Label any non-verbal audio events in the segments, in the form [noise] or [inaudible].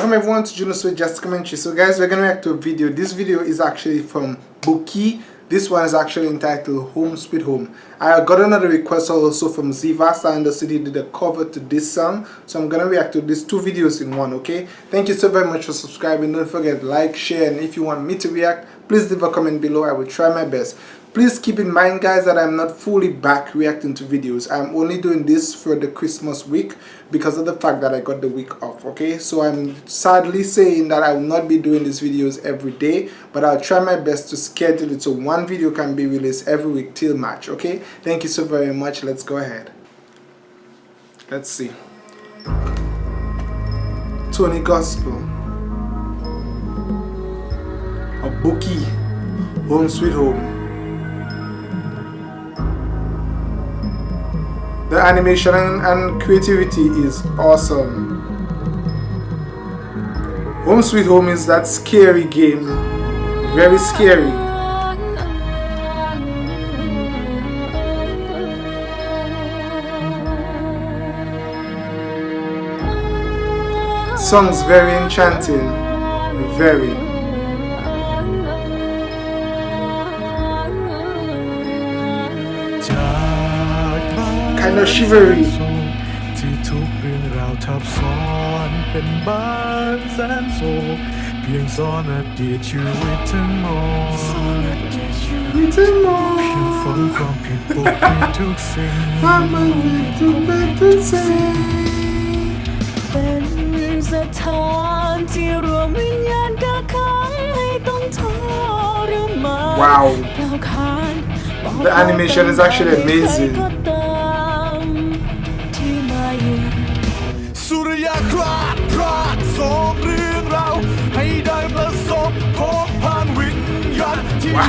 Welcome everyone to Juno Sweet Just Commentary. So guys, we're gonna react to a video. This video is actually from Buki. This one is actually entitled Home Sweet Home. I got another request also from Ziva and the city did a cover to this song. So I'm gonna react to these two videos in one, okay? Thank you so very much for subscribing. Don't forget like, share, and if you want me to react, please leave a comment below. I will try my best. Please keep in mind guys that I'm not fully back reacting to videos. I'm only doing this for the Christmas week because of the fact that I got the week off, okay? So I'm sadly saying that I will not be doing these videos every day, but I'll try my best to schedule it so one video can be released every week till March, okay? Thank you so very much. Let's go ahead. Let's see. Tony Gospel. Buki. Home Sweet Home. The animation and creativity is awesome. Home Sweet Home is that scary game. Very scary. Songs very enchanting. Very. Kind of shivery ที่ทุกเรื่องราวทับซ้อนเป็นบ้านแสนโศกเพียงซ้อนอดีตชีวิตทั้งหมดชีวิตทั้งหมดเพียงฝังความผิดปกปิดทุกสิ่งความมันผิดทุกแบบทุกสิ่งเป็นสถานที่รวมวิญญาณกักขังให้ต้องทรมาน Wow The animation is actually amazing. ว้า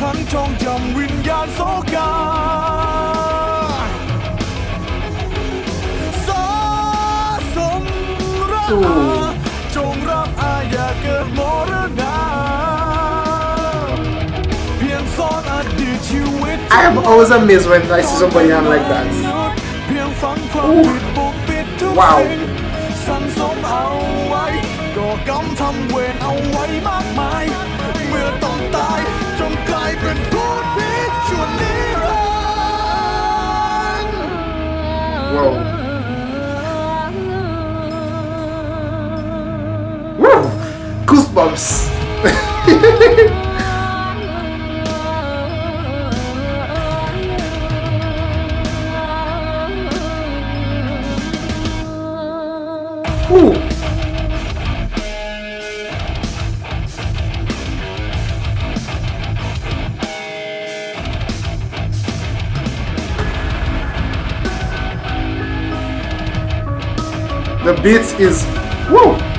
กักขังจองจำวิญญาณโศกาจงรับอาญาเกิดมรณาเพียงซ่อนอดีตชีวิต I am always amazed when I see somebody on like that เพียงฝังความผิดปกปิดทุกสิ่งสั่งสมเอาไว้ก่อกรรมทำเวรเอาไว้มา Whoa. goosebumps. [laughs] The beat is woo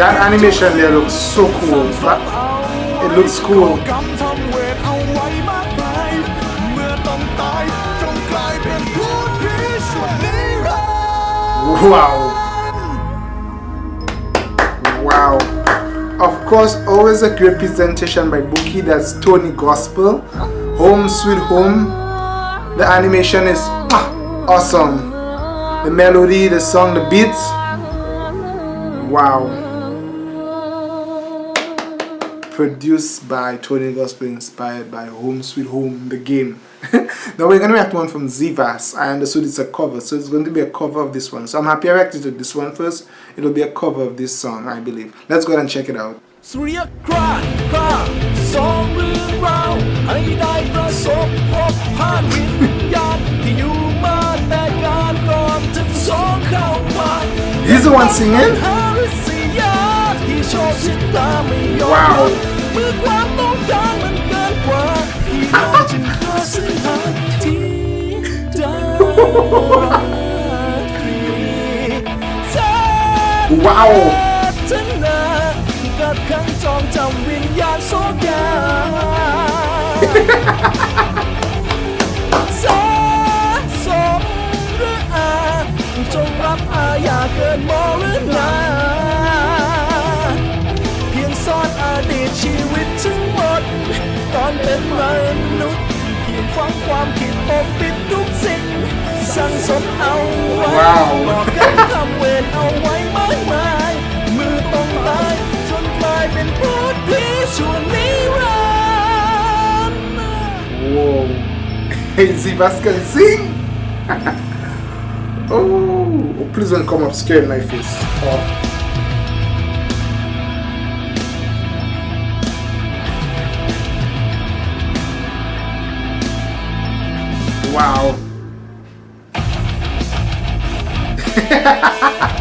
That animation there looks so cool. It looks cool. Wow. Wow. Of course, always a great presentation by Buki. That's Tony Gospel. Home Sweet Home. The animation is ah, awesome. The melody, the song, the beats. Wow produced by Tony Gospel, inspired by Home Sweet Home, the game. [laughs] now we're going to react one from Zivas. I understood it's a cover, so it's going to be a cover of this one. So I'm happy I reacted to this one first. It'll be a cover of this song, I believe. Let's go ahead and check it out. He's the one singing? ชอบชิดตาไม่ยอมเมื่อความต้องการมันเกินกว่าที่เราจึหาเส้างที่ได้ว้าวชนะกับขังจองจำวิญญาณโซกาสะสมหรืออาจงรับอาอยากเกินมองหรือนา ตอนเป็นมนุษย์เพียงฟังความคิดปกปิดทุกสิ่งสั่งสมเอาไว้บอกกันทำเวรเอาไว้มากมายมือต้องตายเป็นพูดพีส่วนนิรันดร์ Whoa Hey Zivas can sing Oh please don't come up scared my face oh. [laughs]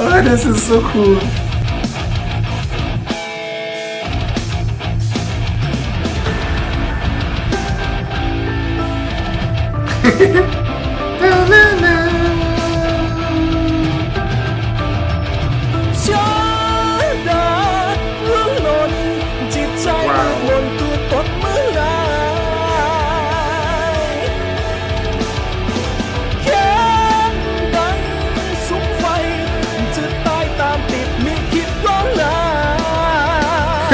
Oh this is so cool. wow [laughs]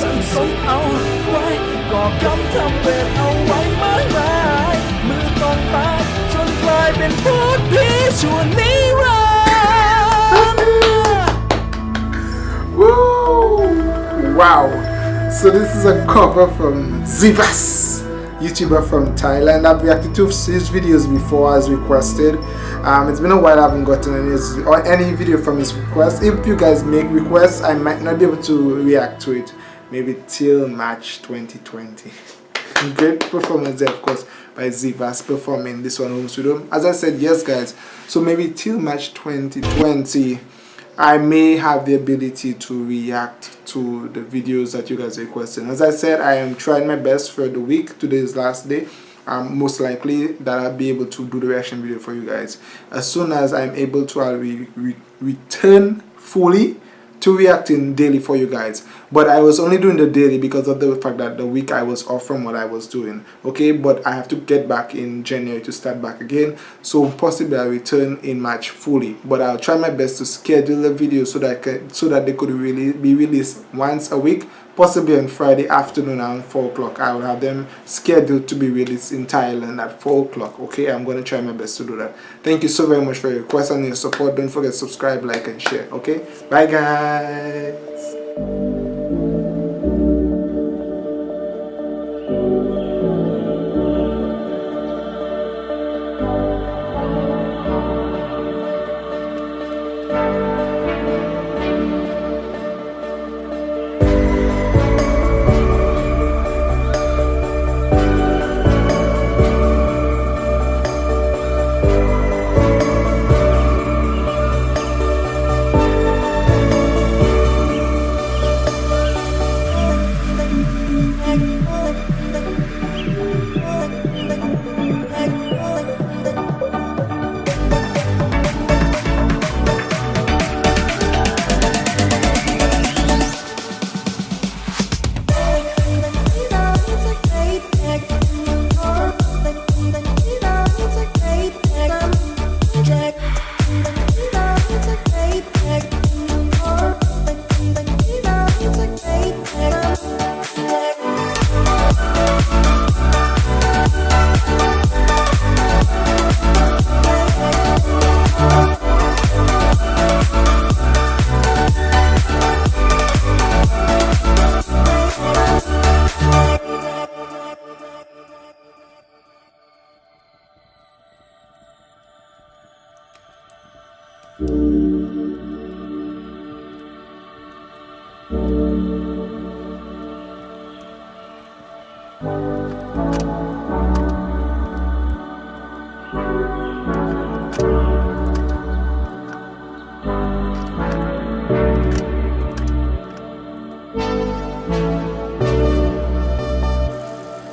sân sống ao quái Cỏ cắm thăm về ao quái mãi mãi Mưa con ta trôi qua bên phố đi chùa ní Wow! So this is a cover from Zivas, YouTuber from Thailand. I've reacted to his videos before as requested. Um, it's been a while I haven't gotten any, or any video from his request. If you guys make requests, I might not be able to react to it maybe till March 2020 [laughs] great performance there of course by Zivas performing this one home studio as I said yes guys so maybe till March 2020 I may have the ability to react to the videos that you guys are requesting. As I said, I am trying my best for the week. Today is last day. Um, most likely that I'll be able to do the reaction video for you guys. As soon as I'm able to, I'll re re return fully to reacting daily for you guys. But I was only doing the daily because of the fact that the week I was off from what I was doing. Okay but I have to get back in January to start back again. So possibly I'll return in March fully. But I'll try my best to schedule the video so that I can, so that they could really be released once a week possibly on Friday afternoon around 4 o'clock. I will have them scheduled to be released in Thailand at 4 o'clock. Okay, I'm going to try my best to do that. Thank you so very much for your request and your support. Don't forget to subscribe, like, and share. Okay, bye guys.